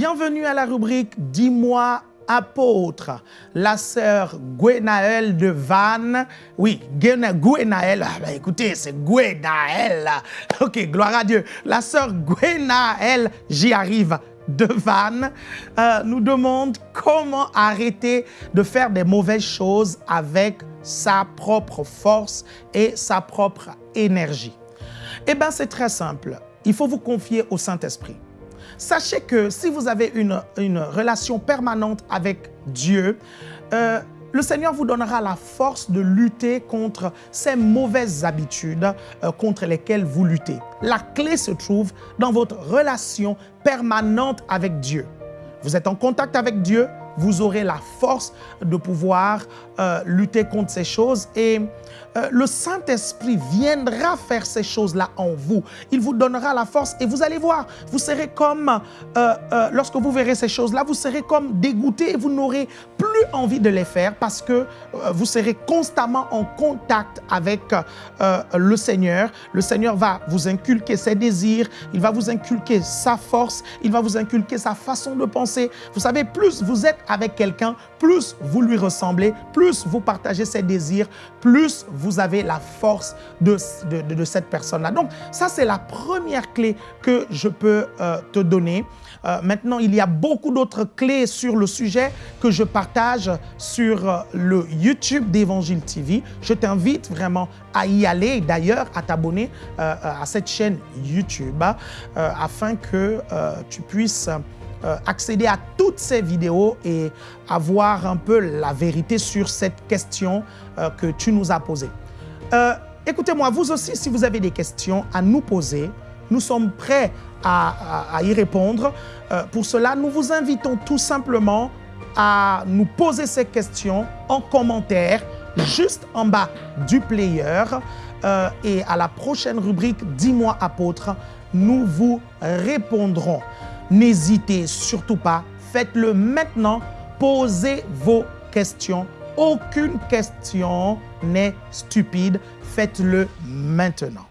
Bienvenue à la rubrique Dis-moi apôtre, la sœur Gwenaël de Vannes. Oui, Gwenaël, ah, bah, écoutez, c'est Gwenaël. Ok, gloire à Dieu. La sœur Gwenaël, j'y arrive, de Vannes, euh, nous demande comment arrêter de faire des mauvaises choses avec sa propre force et sa propre énergie. Eh bien, c'est très simple. Il faut vous confier au Saint-Esprit. Sachez que si vous avez une, relation permanente avec Dieu, euh, le Seigneur vous donnera la force de lutter contre ces mauvaises habitudes euh, contre lesquelles vous luttez. La clé se trouve dans votre relation permanente avec Dieu. Vous êtes en contact avec Dieu, vous aurez la force de pouvoir euh, lutter contre ces choses et euh, le Saint-Esprit viendra faire ces choses-là en vous. Il vous donnera la force et vous allez voir, vous serez comme, euh, lorsque vous verrez ces choses-là, vous serez comme dégoûté et vous n'aurez plus envie de les faire parce que vous serez constamment en contact avec le Seigneur. Le Seigneur va vous inculquer ses désirs, il va vous inculquer sa force, il va vous inculquer sa façon de penser. Vous savez, plus vous êtes avec quelqu'un, plus vous lui ressemblez, plus vous partagez ses désirs, plus vous avez la force de, cette personne-là. Donc, ça, c'est la première clé que je peux euh, te donner. Euh, maintenant, il y a beaucoup d'autres clés sur le sujet que je partage sur euh, le YouTube d'Évangile TV. Je t'invite vraiment à y aller, d'ailleurs à t'abonner à cette chaîne YouTube afin que tu puisses euh, accéder à toutes ces vidéos et avoir un peu la vérité sur cette question euh, que tu nous as posée. Euh, écoutez-moi, vous aussi, si vous avez des questions à nous poser, nous sommes prêts à, y répondre. pour cela, nous vous invitons tout simplement à nous poser ces questions en commentaire juste en bas du player. et à la prochaine rubrique « Dis-moi apôtre », nous vous répondrons. N'hésitez surtout pas, faites-le maintenant, posez vos questions. Aucune question n'est stupide, faites-le maintenant.